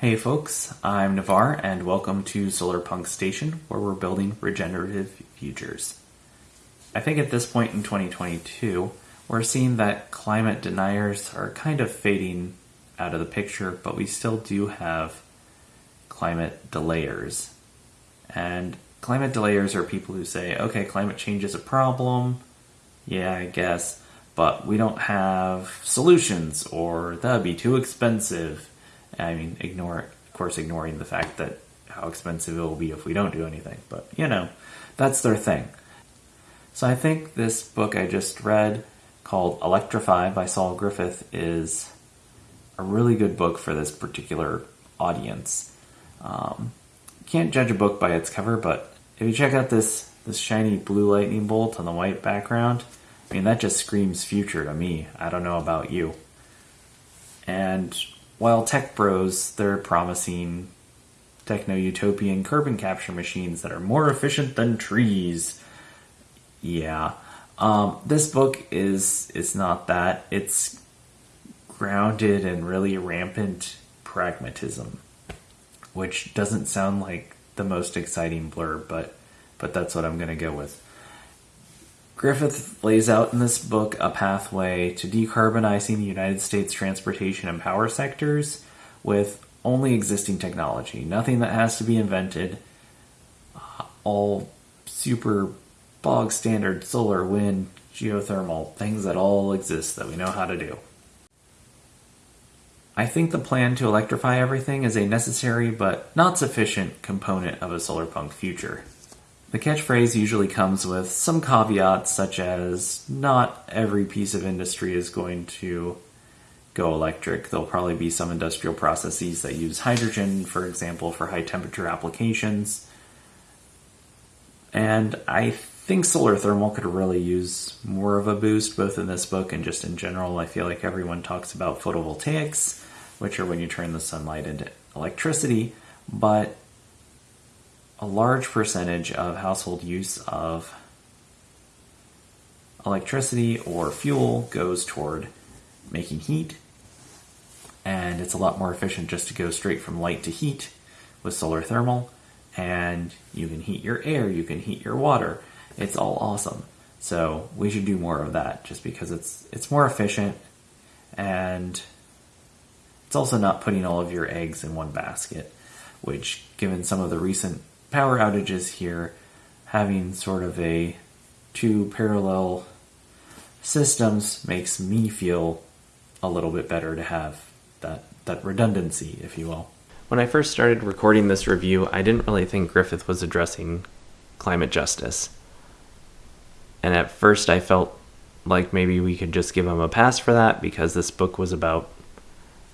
Hey folks, I'm Navar and welcome to Solarpunk Station where we're building regenerative futures. I think at this point in 2022, we're seeing that climate deniers are kind of fading out of the picture, but we still do have climate delayers. And climate delayers are people who say, okay, climate change is a problem, yeah, I guess, but we don't have solutions or that'd be too expensive. I mean, ignore, of course, ignoring the fact that how expensive it will be if we don't do anything, but you know, that's their thing. So I think this book I just read called Electrify by Saul Griffith is a really good book for this particular audience. Um, can't judge a book by its cover, but if you check out this this shiny blue lightning bolt on the white background, I mean that just screams future to me. I don't know about you. And while tech bros they're promising techno utopian carbon capture machines that are more efficient than trees. Yeah. Um, this book is is not that. It's grounded in really rampant pragmatism, which doesn't sound like the most exciting blurb, but but that's what I'm going to go with. Griffith lays out in this book a pathway to decarbonizing the United States transportation and power sectors with only existing technology, nothing that has to be invented, all super bog standard solar, wind, geothermal, things that all exist that we know how to do. I think the plan to electrify everything is a necessary but not sufficient component of a solar punk future. The catchphrase usually comes with some caveats, such as not every piece of industry is going to go electric. There'll probably be some industrial processes that use hydrogen, for example, for high temperature applications. And I think solar thermal could really use more of a boost, both in this book and just in general. I feel like everyone talks about photovoltaics, which are when you turn the sunlight into electricity, but a large percentage of household use of electricity or fuel goes toward making heat, and it's a lot more efficient just to go straight from light to heat with solar thermal, and you can heat your air, you can heat your water. It's all awesome. So we should do more of that just because it's it's more efficient and it's also not putting all of your eggs in one basket, which, given some of the recent power outages here, having sort of a two parallel systems makes me feel a little bit better to have that, that redundancy, if you will. When I first started recording this review, I didn't really think Griffith was addressing climate justice. And at first, I felt like maybe we could just give him a pass for that because this book was about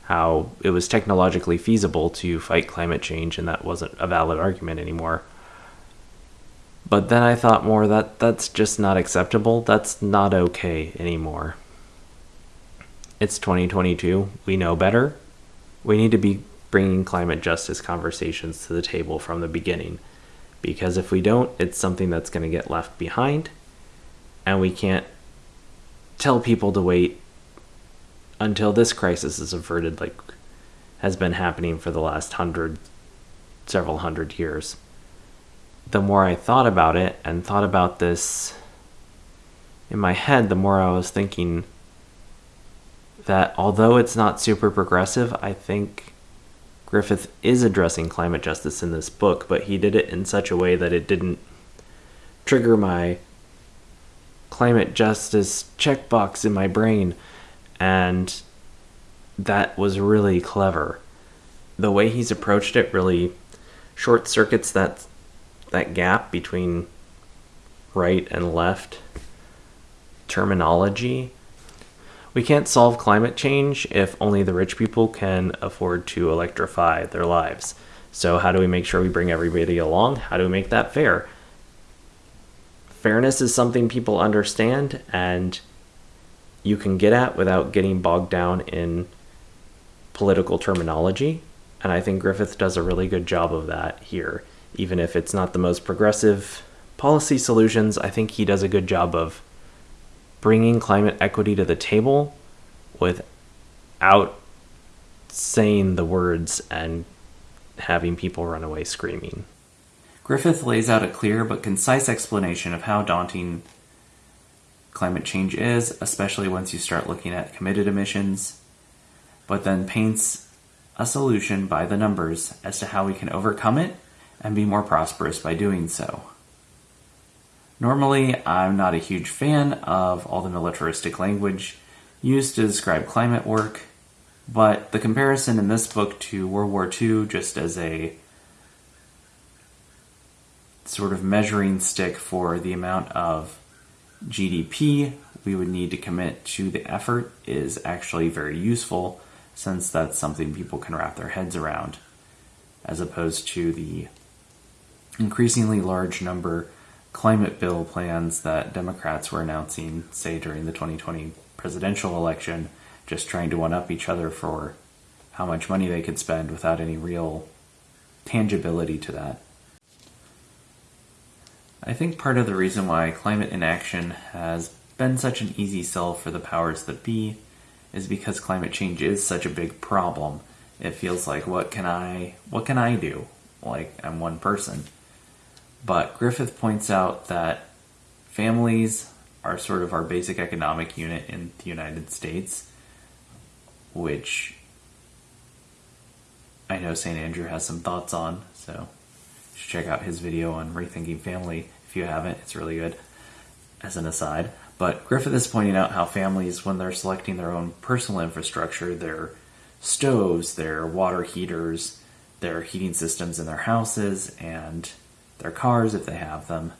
how it was technologically feasible to fight climate change and that wasn't a valid argument anymore. But then I thought more that that's just not acceptable. That's not okay anymore. It's 2022. We know better. We need to be bringing climate justice conversations to the table from the beginning. Because if we don't, it's something that's going to get left behind. And we can't tell people to wait until this crisis is averted, like has been happening for the last hundred, several hundred years. The more I thought about it and thought about this in my head, the more I was thinking that although it's not super progressive, I think Griffith is addressing climate justice in this book, but he did it in such a way that it didn't trigger my climate justice checkbox in my brain and that was really clever. The way he's approached it really short circuits that that gap between right and left terminology. We can't solve climate change if only the rich people can afford to electrify their lives. So, how do we make sure we bring everybody along? How do we make that fair? Fairness is something people understand, and you can get at without getting bogged down in political terminology. And I think Griffith does a really good job of that here. Even if it's not the most progressive policy solutions, I think he does a good job of bringing climate equity to the table without saying the words and having people run away screaming. Griffith lays out a clear but concise explanation of how daunting climate change is, especially once you start looking at committed emissions, but then paints a solution by the numbers as to how we can overcome it and be more prosperous by doing so. Normally, I'm not a huge fan of all the militaristic language used to describe climate work, but the comparison in this book to World War II, just as a sort of measuring stick for the amount of GDP we would need to commit to the effort, is actually very useful since that's something people can wrap their heads around, as opposed to the increasingly large number climate bill plans that Democrats were announcing, say during the 2020 presidential election, just trying to one up each other for how much money they could spend without any real tangibility to that. I think part of the reason why climate inaction has been such an easy sell for the powers that be is because climate change is such a big problem. It feels like what can I what can I do? Like I'm one person. But Griffith points out that families are sort of our basic economic unit in the United States, which I know St. Andrew has some thoughts on, so check out his video on rethinking family if you haven't. It's really good, as an aside. But Griffith is pointing out how families, when they're selecting their own personal infrastructure, their stoves, their water heaters, their heating systems in their houses, and their cars if they have them,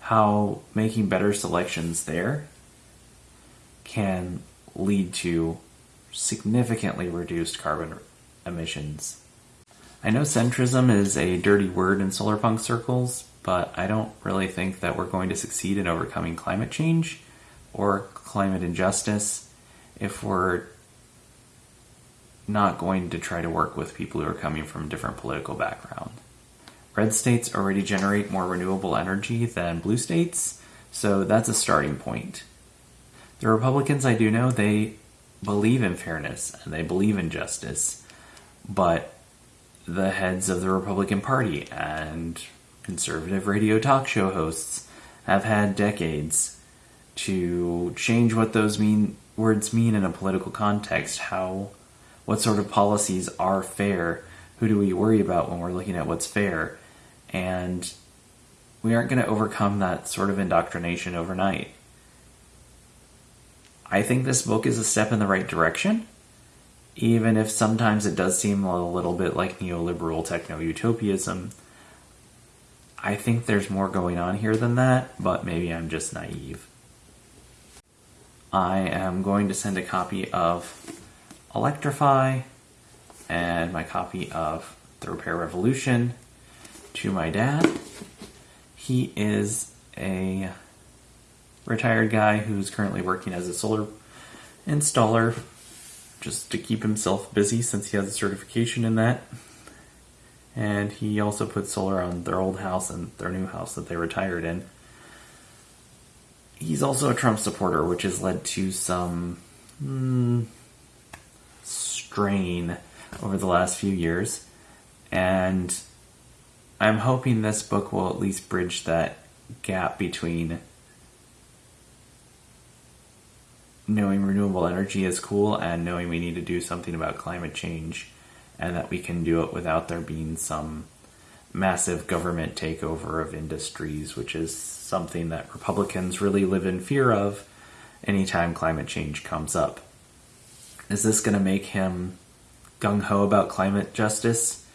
how making better selections there can lead to significantly reduced carbon emissions. I know centrism is a dirty word in solar punk circles, but I don't really think that we're going to succeed in overcoming climate change or climate injustice if we're not going to try to work with people who are coming from different political backgrounds. Red states already generate more renewable energy than blue states, so that's a starting point. The Republicans, I do know, they believe in fairness and they believe in justice, but the heads of the Republican Party and conservative radio talk show hosts have had decades to change what those mean words mean in a political context, how what sort of policies are fair, who do we worry about when we're looking at what's fair, and we aren't going to overcome that sort of indoctrination overnight. I think this book is a step in the right direction, even if sometimes it does seem a little bit like neoliberal techno utopianism. I think there's more going on here than that, but maybe I'm just naive. I am going to send a copy of Electrify and my copy of The Repair Revolution to my dad. He is a retired guy who's currently working as a solar installer just to keep himself busy since he has a certification in that. And he also put solar on their old house and their new house that they retired in. He's also a Trump supporter, which has led to some mm, strain over the last few years. And I'm hoping this book will at least bridge that gap between knowing renewable energy is cool and knowing we need to do something about climate change and that we can do it without there being some massive government takeover of industries, which is something that Republicans really live in fear of anytime climate change comes up. Is this going to make him gung ho about climate justice?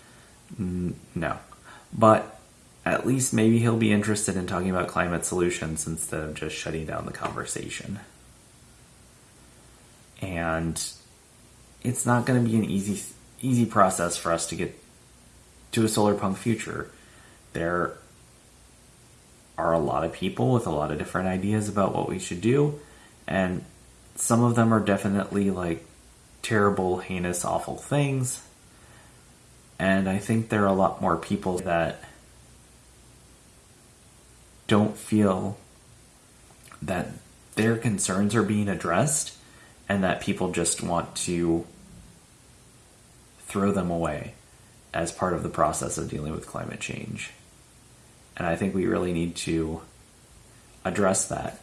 No. But at least maybe he'll be interested in talking about climate solutions instead of just shutting down the conversation. And it's not going to be an easy easy process for us to get to a solar punk future. There are a lot of people with a lot of different ideas about what we should do, and some of them are definitely like terrible, heinous, awful things. And I think there are a lot more people that don't feel that their concerns are being addressed and that people just want to throw them away. as part of the process of dealing with climate change. And I think we really need to address that.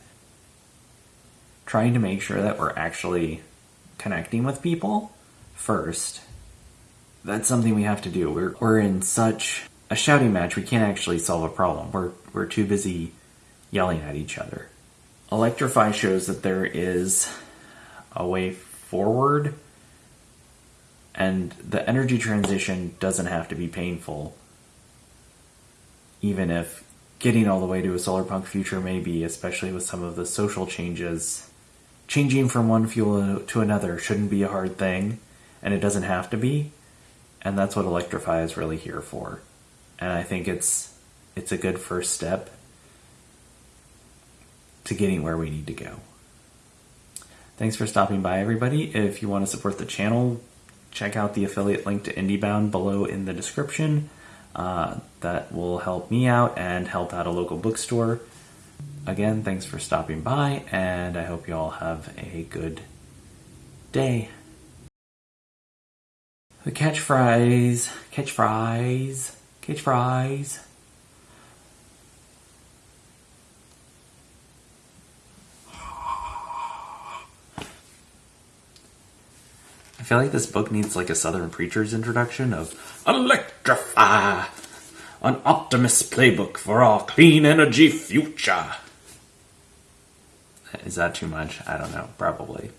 Trying to make sure that we're actually connecting with people first. That's something we have to do. We're, we're in such a shouting match, we can't actually solve a problem. We're, we're too busy yelling at each other. Electrify shows that there is a way forward. And the energy transition doesn't have to be painful even if getting all the way to a solar punk future may be especially with some of the social changes. Changing from one fuel to another shouldn't be a hard thing and it doesn't have to be. And that's what electrify is really here for. And i think it's it's a good first step to getting where we need to go. Thanks for stopping by, everybody. If you want to support the channel, check out the affiliate link to IndieBound below in the description. Uh, that will help me out and help out a local bookstore. Again, thanks for stopping by, and I hope you all have a good day. The catch fries, catch I feel like this book needs like a Southern preacher's introduction of Electrify, an optimist playbook for our clean energy future. Is that too much? I don't know. Probably.